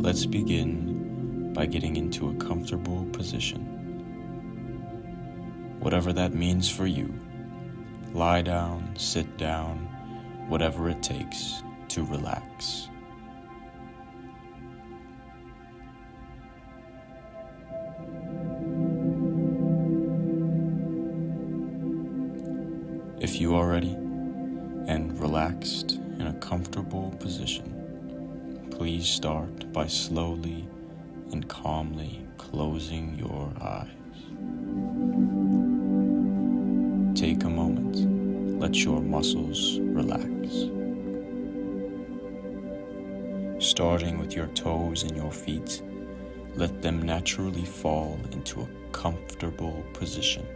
Let's begin by getting into a comfortable position. Whatever that means for you, lie down, sit down, whatever it takes to relax. If you are ready and relaxed in a comfortable position, please start by slowly and calmly closing your eyes. Take a moment, let your muscles relax. Starting with your toes and your feet, let them naturally fall into a comfortable position.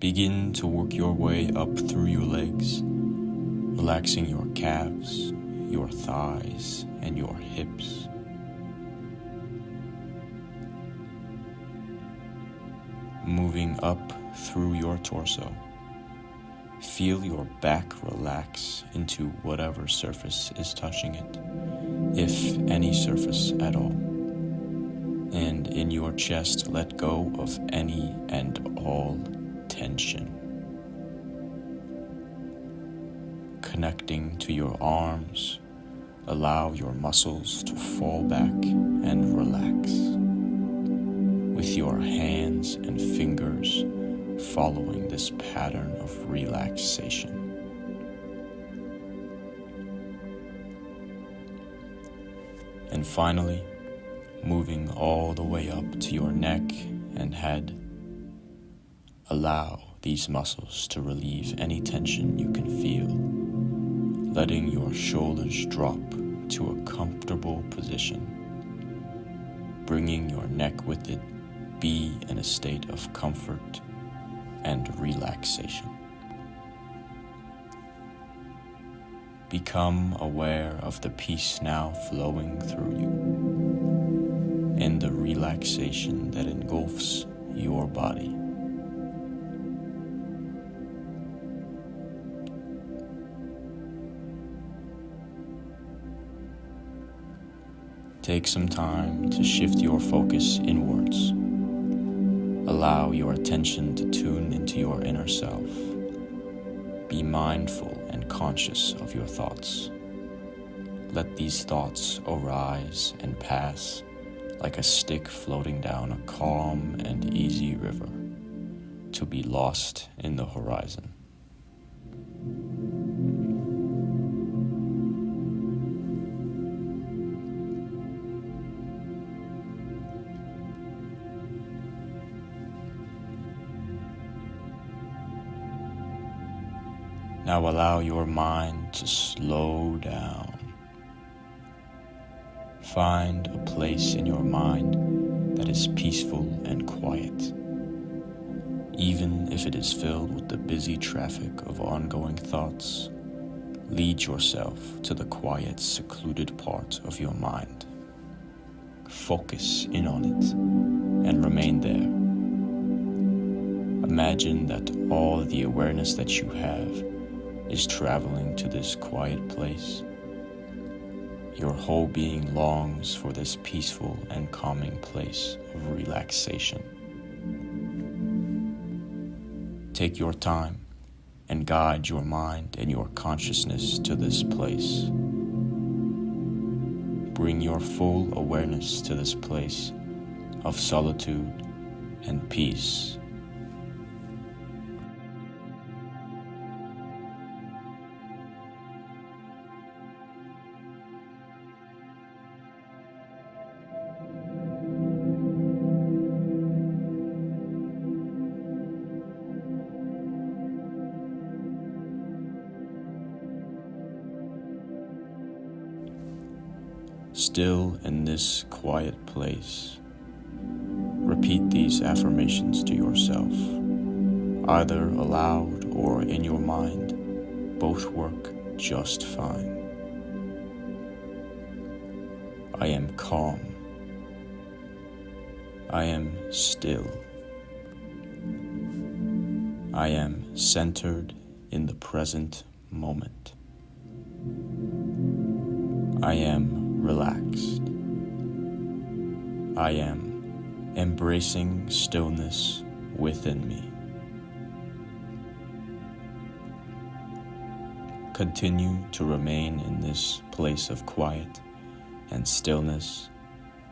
Begin to work your way up through your legs, relaxing your calves, your thighs, and your hips. Moving up through your torso. Feel your back relax into whatever surface is touching it, if any surface at all. And in your chest, let go of any and all tension. Connecting to your arms, allow your muscles to fall back and relax. With your hands and fingers following this pattern of relaxation. And finally, moving all the way up to your neck and head Allow these muscles to relieve any tension you can feel, letting your shoulders drop to a comfortable position. Bringing your neck with it, be in a state of comfort and relaxation. Become aware of the peace now flowing through you and the relaxation that engulfs your body. Take some time to shift your focus inwards. Allow your attention to tune into your inner self. Be mindful and conscious of your thoughts. Let these thoughts arise and pass like a stick floating down a calm and easy river to be lost in the horizon. Now allow your mind to slow down. Find a place in your mind that is peaceful and quiet, even if it is filled with the busy traffic of ongoing thoughts. Lead yourself to the quiet, secluded part of your mind. Focus in on it and remain there. Imagine that all the awareness that you have is traveling to this quiet place. Your whole being longs for this peaceful and calming place of relaxation. Take your time and guide your mind and your consciousness to this place. Bring your full awareness to this place of solitude and peace. Still in this quiet place. Repeat these affirmations to yourself, either aloud or in your mind. Both work just fine. I am calm. I am still. I am centered in the present moment. I am relaxed. I am embracing stillness within me. Continue to remain in this place of quiet and stillness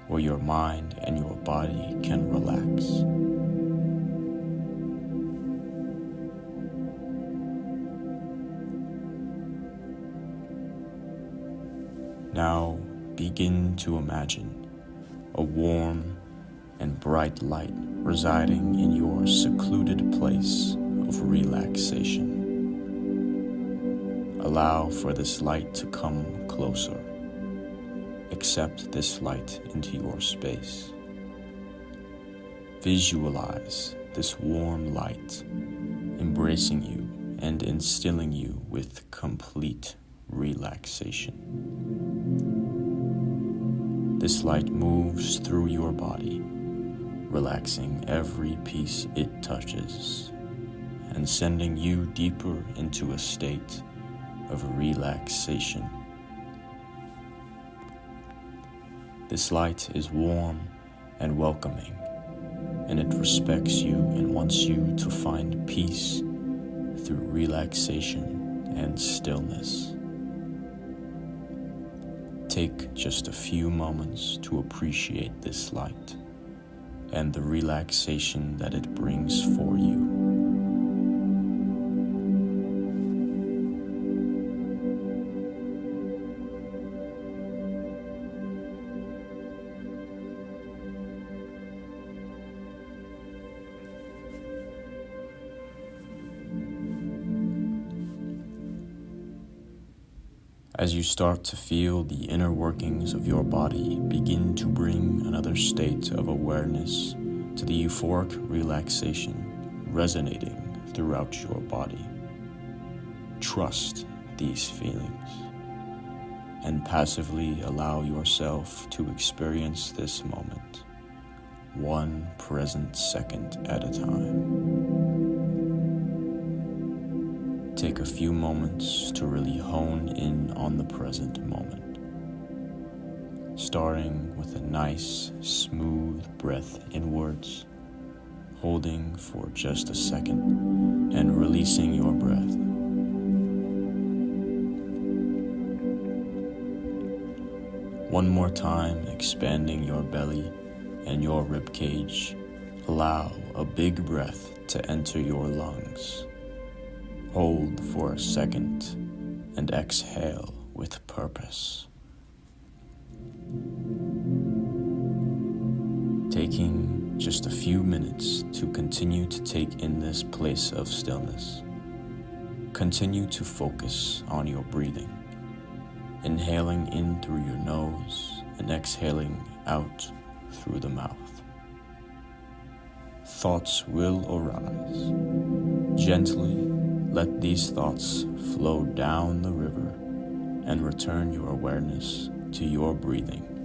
where your mind and your body can relax. Now begin to imagine a warm and bright light residing in your secluded place of relaxation. Allow for this light to come closer. Accept this light into your space. Visualize this warm light embracing you and instilling you with complete relaxation. This light moves through your body, relaxing every piece it touches and sending you deeper into a state of relaxation. This light is warm and welcoming, and it respects you and wants you to find peace through relaxation and stillness. Take just a few moments to appreciate this light and the relaxation that it brings for you. As you start to feel the inner workings of your body begin to bring another state of awareness to the euphoric relaxation resonating throughout your body. Trust these feelings and passively allow yourself to experience this moment, one present second at a time. Take a few moments to really hone in on the present moment. Starting with a nice, smooth breath inwards, holding for just a second, and releasing your breath. One more time, expanding your belly and your rib cage. Allow a big breath to enter your lungs. Hold for a second and exhale with purpose. Taking just a few minutes to continue to take in this place of stillness. Continue to focus on your breathing, inhaling in through your nose and exhaling out through the mouth. Thoughts will arise. Gently let these thoughts flow down the river and return your awareness to your breathing.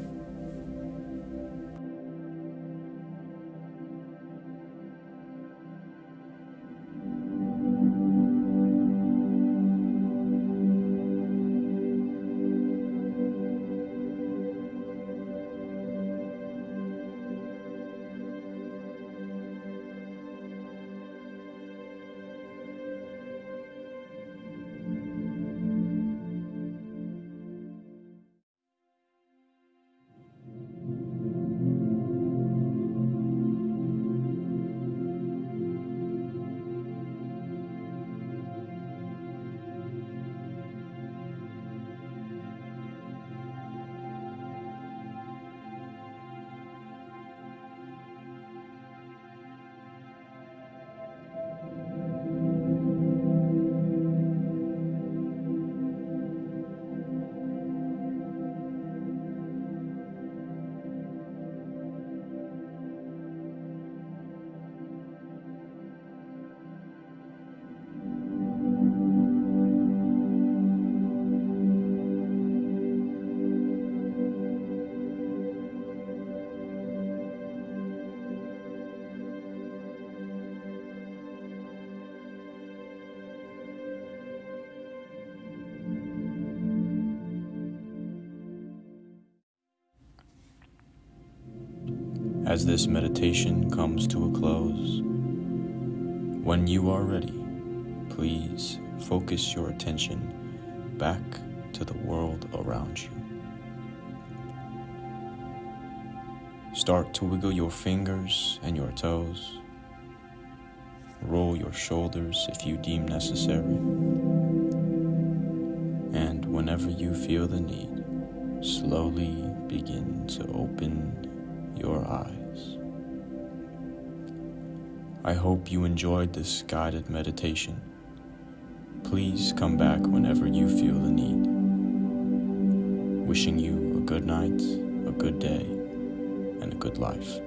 As this meditation comes to a close. When you are ready, please focus your attention back to the world around you. Start to wiggle your fingers and your toes. Roll your shoulders if you deem necessary. And whenever you feel the need, slowly begin to open your eyes. I hope you enjoyed this guided meditation. Please come back whenever you feel the need. Wishing you a good night, a good day, and a good life.